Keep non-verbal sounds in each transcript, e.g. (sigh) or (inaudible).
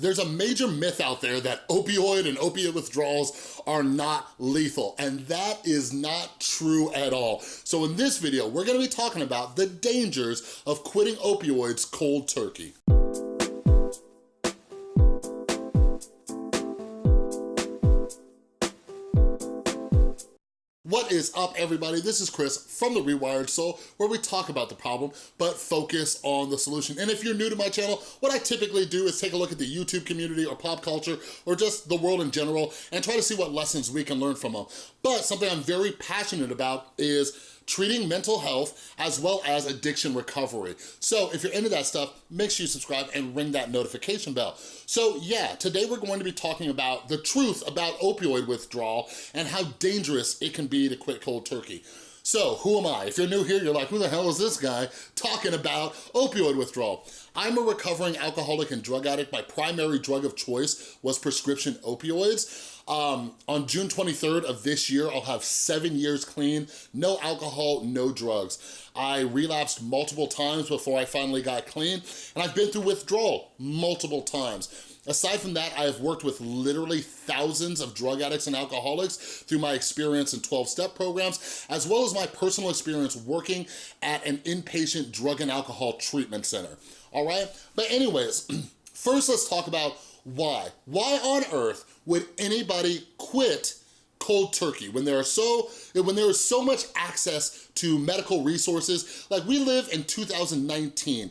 there's a major myth out there that opioid and opiate withdrawals are not lethal, and that is not true at all. So in this video, we're gonna be talking about the dangers of quitting opioids cold turkey. What is up, everybody? This is Chris from The Rewired Soul, where we talk about the problem, but focus on the solution. And if you're new to my channel, what I typically do is take a look at the YouTube community or pop culture, or just the world in general, and try to see what lessons we can learn from them. But something I'm very passionate about is treating mental health as well as addiction recovery. So if you're into that stuff, make sure you subscribe and ring that notification bell. So yeah, today we're going to be talking about the truth about opioid withdrawal and how dangerous it can be to quit cold turkey. So who am I? If you're new here, you're like, who the hell is this guy talking about opioid withdrawal? I'm a recovering alcoholic and drug addict. My primary drug of choice was prescription opioids. Um, on June 23rd of this year, I'll have seven years clean, no alcohol, no drugs. I relapsed multiple times before I finally got clean, and I've been through withdrawal multiple times. Aside from that, I have worked with literally thousands of drug addicts and alcoholics through my experience in 12-step programs, as well as my personal experience working at an inpatient drug and alcohol treatment center, all right? But anyways, (clears throat) first let's talk about why. Why on earth would anybody quit cold turkey when there are so when there is so much access to medical resources like we live in 2019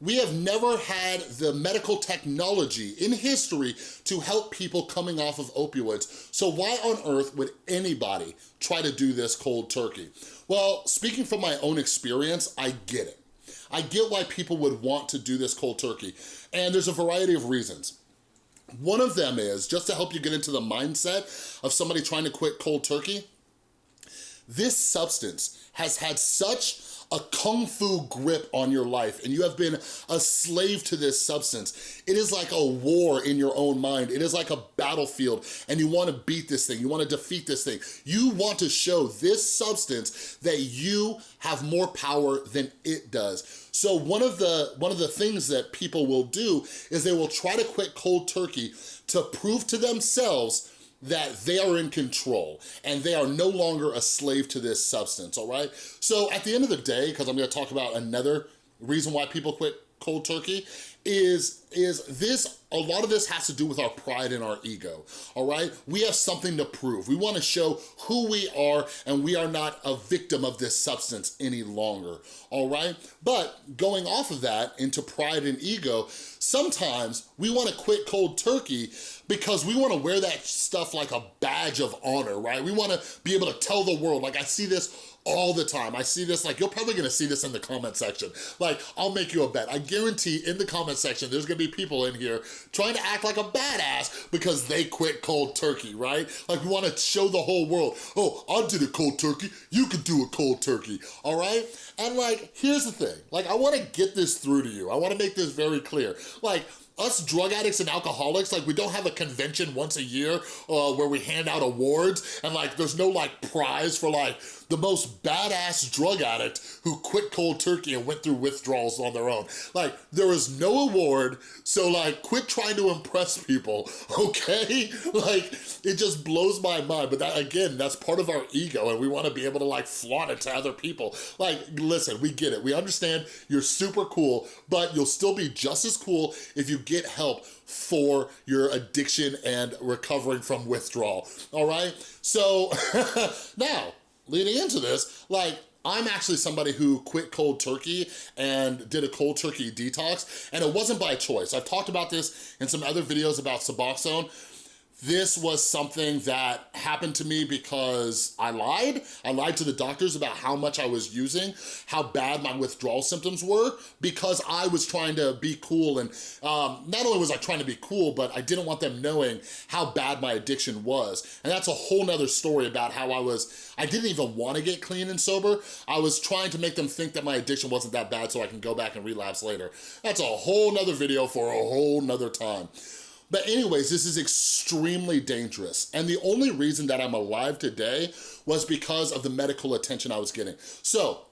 we have never had the medical technology in history to help people coming off of opioids. So why on earth would anybody try to do this cold turkey? Well, speaking from my own experience, I get it. I get why people would want to do this cold turkey. And there's a variety of reasons. One of them is, just to help you get into the mindset of somebody trying to quit cold turkey, this substance has had such a kung fu grip on your life and you have been a slave to this substance. It is like a war in your own mind. It is like a battlefield and you wanna beat this thing, you wanna defeat this thing. You want to show this substance that you have more power than it does. So one of the one of the things that people will do is they will try to quit cold turkey to prove to themselves that they are in control and they are no longer a slave to this substance, all right? So at the end of the day, because I'm gonna talk about another reason why people quit cold turkey, is, is this, a lot of this has to do with our pride and our ego, all right? We have something to prove. We wanna show who we are and we are not a victim of this substance any longer, all right? But going off of that into pride and ego, sometimes we wanna quit cold turkey because we wanna wear that stuff like a badge of honor, right? We wanna be able to tell the world, like I see this all the time. I see this, like, you're probably gonna see this in the comment section. Like, I'll make you a bet. I guarantee in the comment section, there's gonna be people in here trying to act like a badass because they quit cold turkey, right? Like, we wanna show the whole world, oh, I did a cold turkey, you could do a cold turkey, all right? And like, here's the thing, like, I wanna get this through to you. I wanna make this very clear. Like, us drug addicts and alcoholics, like we don't have a convention once a year uh, where we hand out awards and like there's no like prize for like the most badass drug addict who quit cold turkey and went through withdrawals on their own. Like there is no award, so like quit trying to impress people, (laughs) okay? Like it just blows my mind, but that again, that's part of our ego and we wanna be able to like flaunt it to other people. Like listen, we get it, we understand you're super cool, but you'll still be just as cool if you get help for your addiction and recovering from withdrawal, all right? So (laughs) now, leading into this, like, I'm actually somebody who quit cold turkey and did a cold turkey detox, and it wasn't by choice. I've talked about this in some other videos about Suboxone, this was something that happened to me because I lied. I lied to the doctors about how much I was using, how bad my withdrawal symptoms were, because I was trying to be cool. And um, not only was I trying to be cool, but I didn't want them knowing how bad my addiction was. And that's a whole nother story about how I was, I didn't even want to get clean and sober. I was trying to make them think that my addiction wasn't that bad so I can go back and relapse later. That's a whole nother video for a whole nother time. But anyways, this is extremely dangerous. And the only reason that I'm alive today was because of the medical attention I was getting. So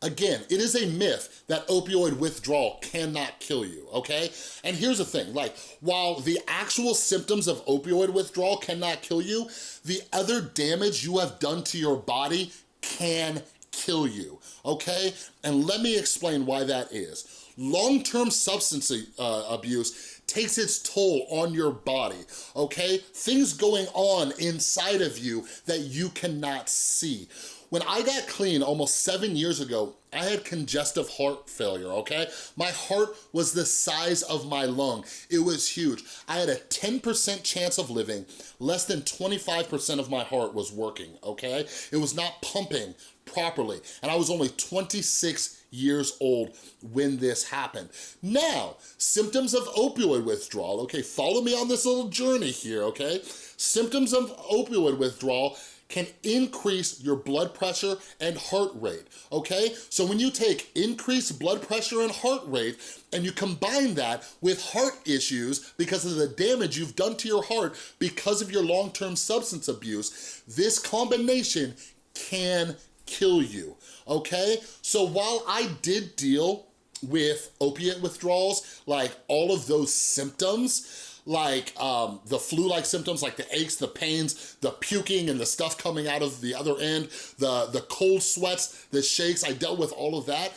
Again, it is a myth that opioid withdrawal cannot kill you, okay? And here's the thing, like, while the actual symptoms of opioid withdrawal cannot kill you, the other damage you have done to your body can kill you, okay? And let me explain why that is. Long-term substance uh, abuse takes its toll on your body, okay? Things going on inside of you that you cannot see. When I got clean almost seven years ago, I had congestive heart failure, okay? My heart was the size of my lung. It was huge. I had a 10% chance of living. Less than 25% of my heart was working, okay? It was not pumping properly. And I was only 26 years old when this happened. Now, symptoms of opioid withdrawal, okay? Follow me on this little journey here, okay? Symptoms of opioid withdrawal can increase your blood pressure and heart rate, okay? So when you take increased blood pressure and heart rate and you combine that with heart issues because of the damage you've done to your heart because of your long-term substance abuse, this combination can kill you, okay? So while I did deal with opiate withdrawals, like all of those symptoms, like um, the flu-like symptoms, like the aches, the pains, the puking and the stuff coming out of the other end, the, the cold sweats, the shakes, I dealt with all of that.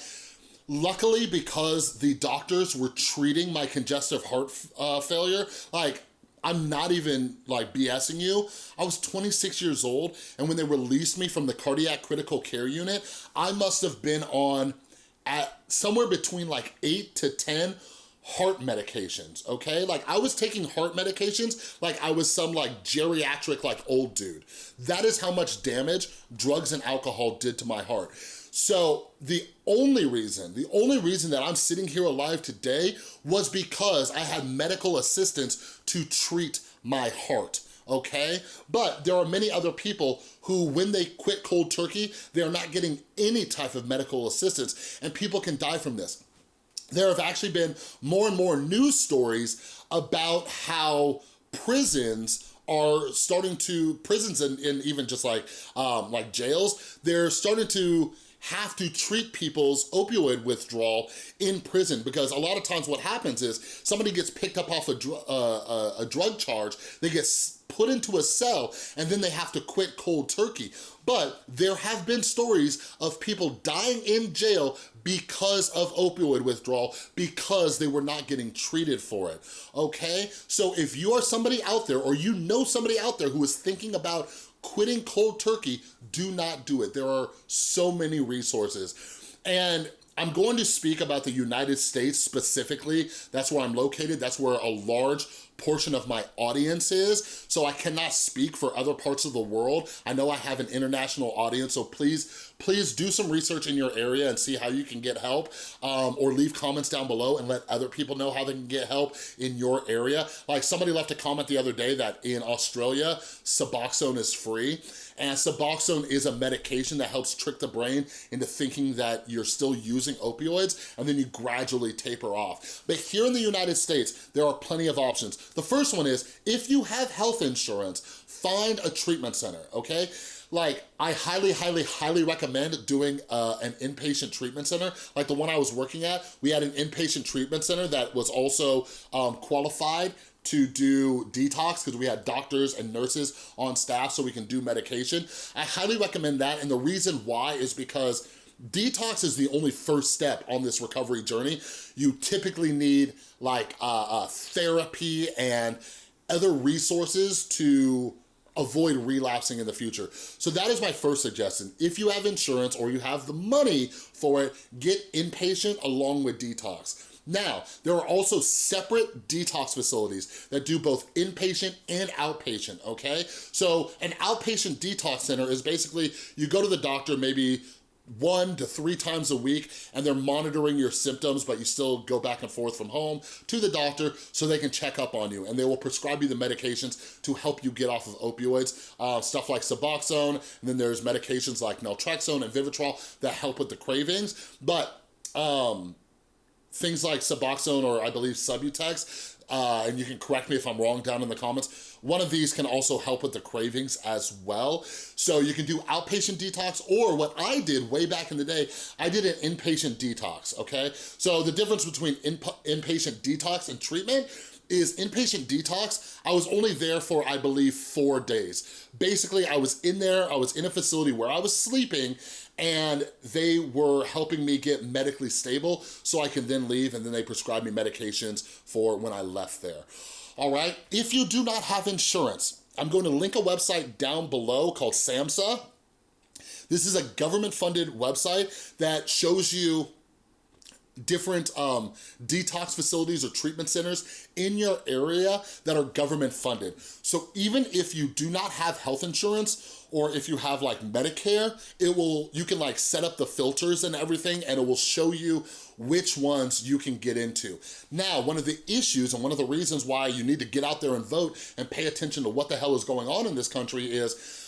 Luckily, because the doctors were treating my congestive heart uh, failure, like I'm not even like BSing you. I was 26 years old and when they released me from the cardiac critical care unit, I must have been on at somewhere between like eight to 10 heart medications, okay? Like I was taking heart medications like I was some like geriatric like old dude. That is how much damage drugs and alcohol did to my heart. So the only reason, the only reason that I'm sitting here alive today was because I had medical assistance to treat my heart okay? But there are many other people who, when they quit cold turkey, they're not getting any type of medical assistance, and people can die from this there have actually been more and more news stories about how prisons are starting to, prisons and, and even just like, um, like jails, they're starting to have to treat people's opioid withdrawal in prison because a lot of times what happens is somebody gets picked up off a, dr uh, a drug charge, they get put into a cell and then they have to quit cold turkey. But there have been stories of people dying in jail because of opioid withdrawal because they were not getting treated for it, okay? So if you are somebody out there or you know somebody out there who is thinking about quitting cold turkey, do not do it. There are so many resources. And I'm going to speak about the United States specifically. That's where I'm located. That's where a large portion of my audience is, so I cannot speak for other parts of the world. I know I have an international audience, so please, please do some research in your area and see how you can get help, um, or leave comments down below and let other people know how they can get help in your area. Like somebody left a comment the other day that in Australia, Suboxone is free, and Suboxone is a medication that helps trick the brain into thinking that you're still using opioids, and then you gradually taper off. But here in the United States, there are plenty of options. The first one is, if you have health insurance, find a treatment center, okay? Like, I highly, highly, highly recommend doing uh, an inpatient treatment center. Like the one I was working at, we had an inpatient treatment center that was also um, qualified to do detox because we had doctors and nurses on staff so we can do medication. I highly recommend that and the reason why is because Detox is the only first step on this recovery journey. You typically need like uh, uh, therapy and other resources to avoid relapsing in the future. So that is my first suggestion. If you have insurance or you have the money for it, get inpatient along with detox. Now, there are also separate detox facilities that do both inpatient and outpatient, okay? So an outpatient detox center is basically, you go to the doctor maybe one to three times a week and they're monitoring your symptoms but you still go back and forth from home to the doctor so they can check up on you. And they will prescribe you the medications to help you get off of opioids uh, stuff like Suboxone and then there's medications like naltrexone and Vivitrol that help with the cravings. But um, things like Suboxone or I believe Subutex uh, and you can correct me if I'm wrong down in the comments. One of these can also help with the cravings as well. So you can do outpatient detox, or what I did way back in the day, I did an inpatient detox, okay? So the difference between inpatient detox and treatment is inpatient detox, I was only there for, I believe, four days. Basically, I was in there, I was in a facility where I was sleeping and they were helping me get medically stable so I can then leave and then they prescribed me medications for when I left there. All right, if you do not have insurance, I'm going to link a website down below called SAMHSA. This is a government-funded website that shows you different um, detox facilities or treatment centers in your area that are government funded. So even if you do not have health insurance or if you have like Medicare, it will, you can like set up the filters and everything and it will show you which ones you can get into. Now, one of the issues and one of the reasons why you need to get out there and vote and pay attention to what the hell is going on in this country is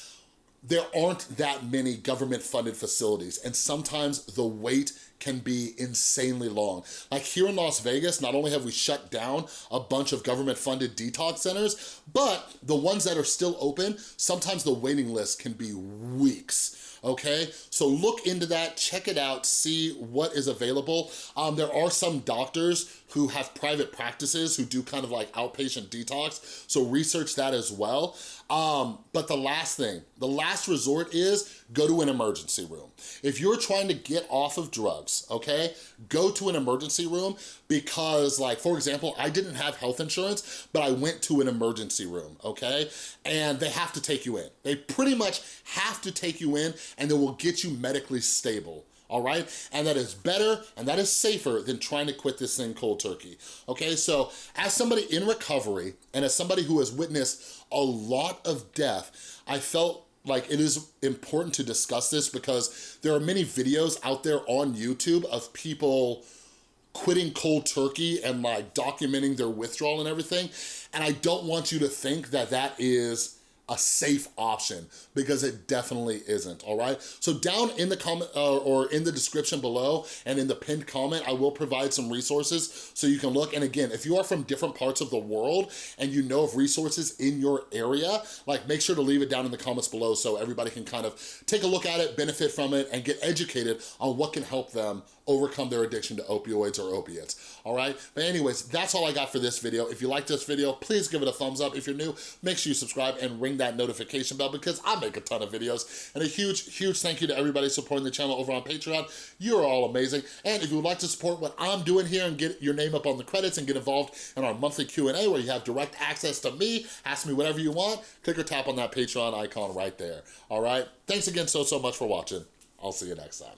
there aren't that many government funded facilities and sometimes the wait can be insanely long. Like here in Las Vegas, not only have we shut down a bunch of government funded detox centers, but the ones that are still open, sometimes the waiting list can be weeks okay? So look into that, check it out, see what is available. Um, there are some doctors who have private practices who do kind of like outpatient detox, so research that as well. Um, but the last thing, the last resort is go to an emergency room. If you're trying to get off of drugs, okay, go to an emergency room because like, for example, I didn't have health insurance, but I went to an emergency room, okay? And they have to take you in. They pretty much have to take you in and they will get you medically stable all right? And that is better and that is safer than trying to quit this thing cold turkey, okay? So as somebody in recovery and as somebody who has witnessed a lot of death, I felt like it is important to discuss this because there are many videos out there on YouTube of people quitting cold turkey and like documenting their withdrawal and everything. And I don't want you to think that that is a safe option because it definitely isn't, all right? So down in the comment uh, or in the description below and in the pinned comment, I will provide some resources so you can look. And again, if you are from different parts of the world and you know of resources in your area, like make sure to leave it down in the comments below so everybody can kind of take a look at it, benefit from it, and get educated on what can help them overcome their addiction to opioids or opiates, all right? But anyways, that's all I got for this video. If you like this video, please give it a thumbs up. If you're new, make sure you subscribe and ring that notification bell because I make a ton of videos. And a huge, huge thank you to everybody supporting the channel over on Patreon. You're all amazing. And if you would like to support what I'm doing here and get your name up on the credits and get involved in our monthly Q&A where you have direct access to me, ask me whatever you want, click or tap on that Patreon icon right there, all right? Thanks again so, so much for watching. I'll see you next time.